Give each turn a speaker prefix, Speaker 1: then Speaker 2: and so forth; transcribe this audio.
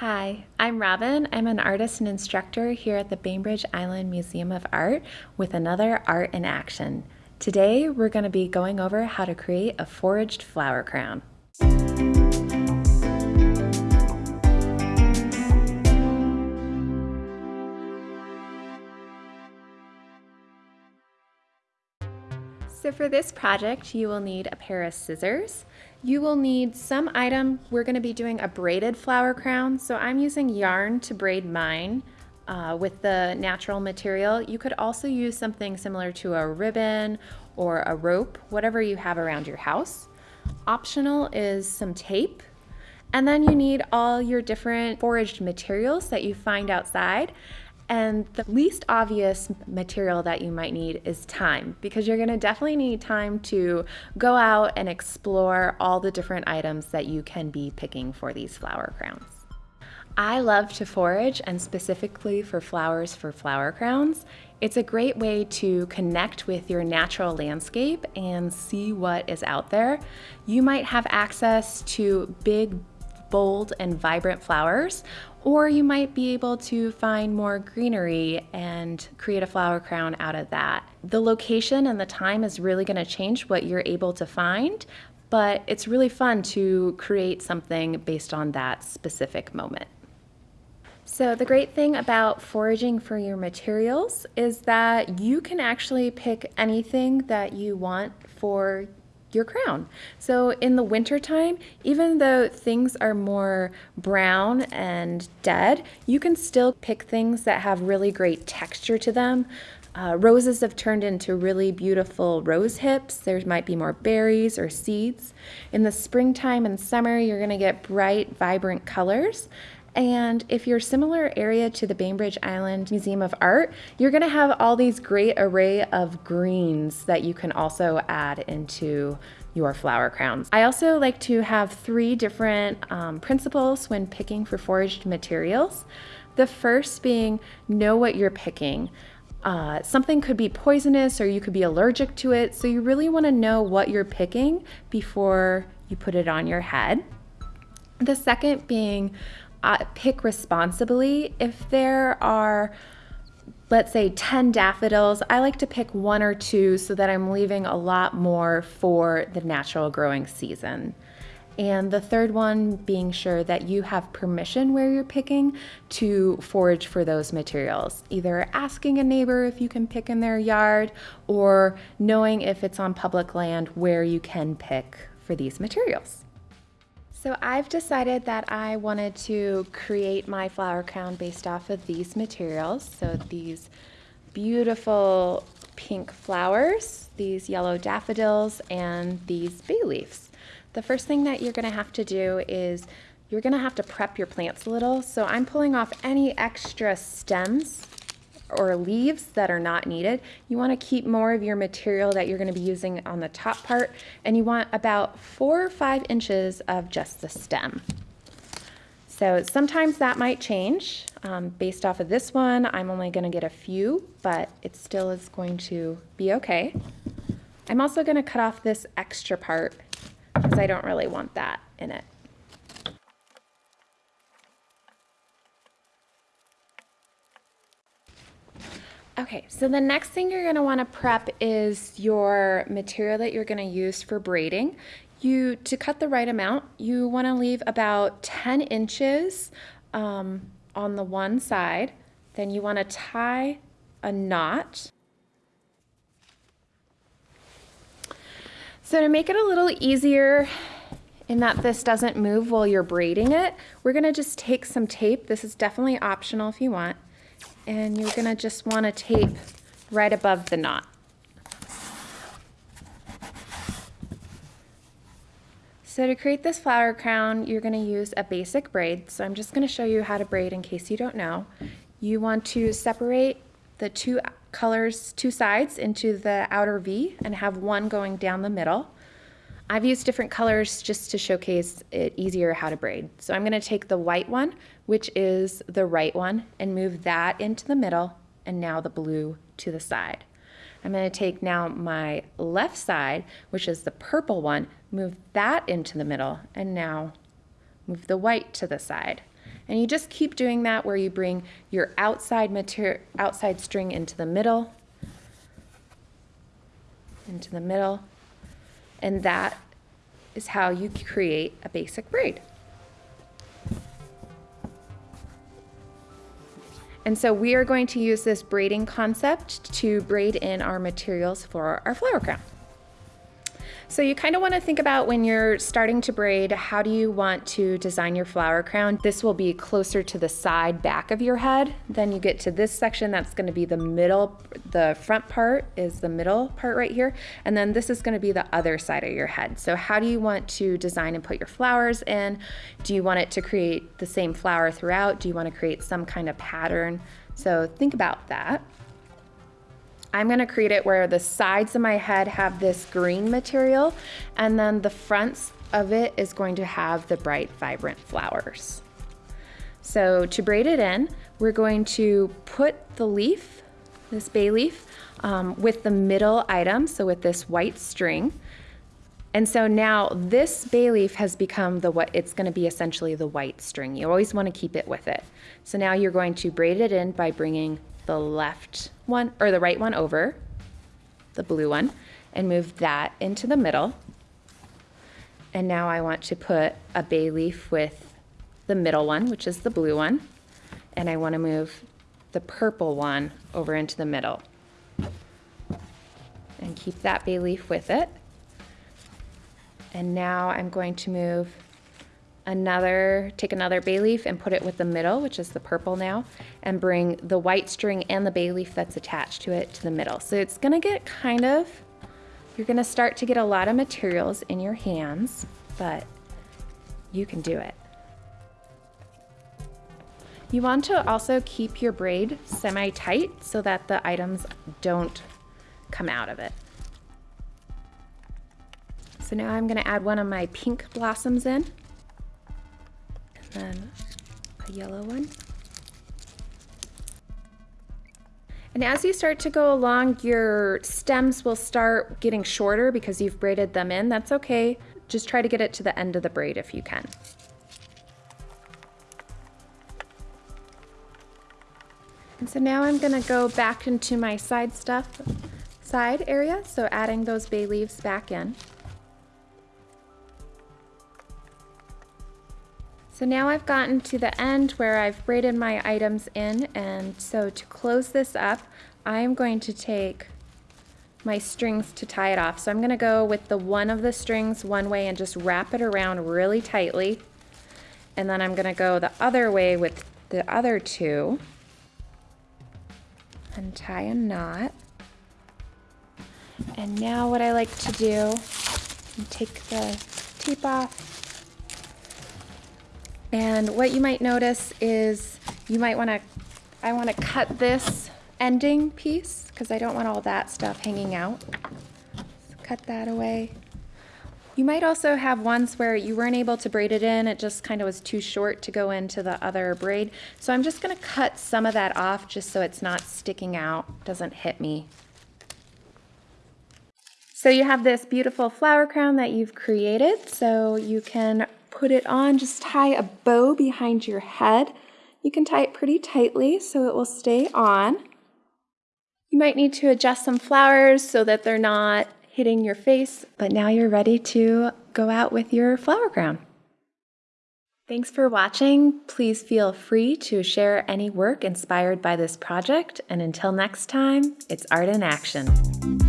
Speaker 1: Hi, I'm Robin. I'm an artist and instructor here at the Bainbridge Island Museum of Art with another Art in Action. Today we're going to be going over how to create a foraged flower crown. For this project, you will need a pair of scissors, you will need some item, we're gonna be doing a braided flower crown, so I'm using yarn to braid mine uh, with the natural material. You could also use something similar to a ribbon or a rope, whatever you have around your house. Optional is some tape, and then you need all your different foraged materials that you find outside. And the least obvious material that you might need is time because you're going to definitely need time to go out and explore all the different items that you can be picking for these flower crowns. I love to forage and specifically for flowers for flower crowns. It's a great way to connect with your natural landscape and see what is out there. You might have access to big bold and vibrant flowers, or you might be able to find more greenery and create a flower crown out of that. The location and the time is really going to change what you're able to find, but it's really fun to create something based on that specific moment. So the great thing about foraging for your materials is that you can actually pick anything that you want for your crown. So in the wintertime, even though things are more brown and dead, you can still pick things that have really great texture to them. Uh, roses have turned into really beautiful rose hips. There might be more berries or seeds. In the springtime and summer, you're gonna get bright, vibrant colors. And if you're similar area to the Bainbridge Island Museum of Art, you're gonna have all these great array of greens that you can also add into your flower crowns. I also like to have three different um, principles when picking for foraged materials. The first being know what you're picking. Uh, something could be poisonous or you could be allergic to it, so you really want to know what you're picking before you put it on your head. The second being uh, pick responsibly. If there are, let's say, 10 daffodils, I like to pick one or two so that I'm leaving a lot more for the natural growing season. And the third one being sure that you have permission where you're picking to forage for those materials. Either asking a neighbor if you can pick in their yard or knowing if it's on public land where you can pick for these materials. So I've decided that I wanted to create my flower crown based off of these materials. So these beautiful pink flowers, these yellow daffodils, and these bay leaves. The first thing that you're gonna have to do is you're gonna have to prep your plants a little. So I'm pulling off any extra stems or leaves that are not needed. You want to keep more of your material that you're going to be using on the top part and you want about four or five inches of just the stem. So sometimes that might change. Um, based off of this one, I'm only going to get a few, but it still is going to be okay. I'm also going to cut off this extra part because I don't really want that in it. Okay, so the next thing you're gonna wanna prep is your material that you're gonna use for braiding. You, to cut the right amount, you wanna leave about 10 inches um, on the one side. Then you wanna tie a knot. So to make it a little easier in that this doesn't move while you're braiding it, we're gonna just take some tape. This is definitely optional if you want and you're gonna just wanna tape right above the knot. So to create this flower crown, you're gonna use a basic braid. So I'm just gonna show you how to braid in case you don't know. You want to separate the two colors, two sides into the outer V and have one going down the middle. I've used different colors just to showcase it easier how to braid. So I'm gonna take the white one, which is the right one, and move that into the middle, and now the blue to the side. I'm gonna take now my left side, which is the purple one, move that into the middle, and now move the white to the side. And you just keep doing that where you bring your outside material, outside string into the middle, into the middle, and that is how you create a basic braid. And so we are going to use this braiding concept to braid in our materials for our flower crown. So you kind of want to think about when you're starting to braid, how do you want to design your flower crown? This will be closer to the side back of your head. Then you get to this section, that's going to be the middle, the front part is the middle part right here. And then this is going to be the other side of your head. So how do you want to design and put your flowers in? Do you want it to create the same flower throughout? Do you want to create some kind of pattern? So think about that. I'm gonna create it where the sides of my head have this green material and then the fronts of it is going to have the bright, vibrant flowers. So to braid it in, we're going to put the leaf, this bay leaf, um, with the middle item, so with this white string. And so now this bay leaf has become the what it's going to be essentially the white string. You always want to keep it with it. So now you're going to braid it in by bringing the left one or the right one over, the blue one, and move that into the middle. And now I want to put a bay leaf with the middle one, which is the blue one, and I want to move the purple one over into the middle. And keep that bay leaf with it. And now I'm going to move another, take another bay leaf and put it with the middle, which is the purple now, and bring the white string and the bay leaf that's attached to it to the middle. So it's gonna get kind of, you're gonna start to get a lot of materials in your hands, but you can do it. You want to also keep your braid semi-tight so that the items don't come out of it. So now I'm gonna add one of my pink blossoms in then a yellow one. And as you start to go along, your stems will start getting shorter because you've braided them in. That's okay. Just try to get it to the end of the braid if you can. And so now I'm gonna go back into my side stuff, side area. So adding those bay leaves back in. So now I've gotten to the end where I've braided my items in and so to close this up, I'm going to take my strings to tie it off. So I'm gonna go with the one of the strings one way and just wrap it around really tightly. And then I'm gonna go the other way with the other two and tie a knot. And now what I like to do, take the tape off and what you might notice is you might want to, I want to cut this ending piece because I don't want all that stuff hanging out. So cut that away. You might also have ones where you weren't able to braid it in, it just kind of was too short to go into the other braid. So I'm just gonna cut some of that off just so it's not sticking out, doesn't hit me. So you have this beautiful flower crown that you've created, so you can put it on, just tie a bow behind your head. You can tie it pretty tightly so it will stay on. You might need to adjust some flowers so that they're not hitting your face, but now you're ready to go out with your flower crown. Thanks for watching. Please feel free to share any work inspired by this project. And until next time, it's art in action.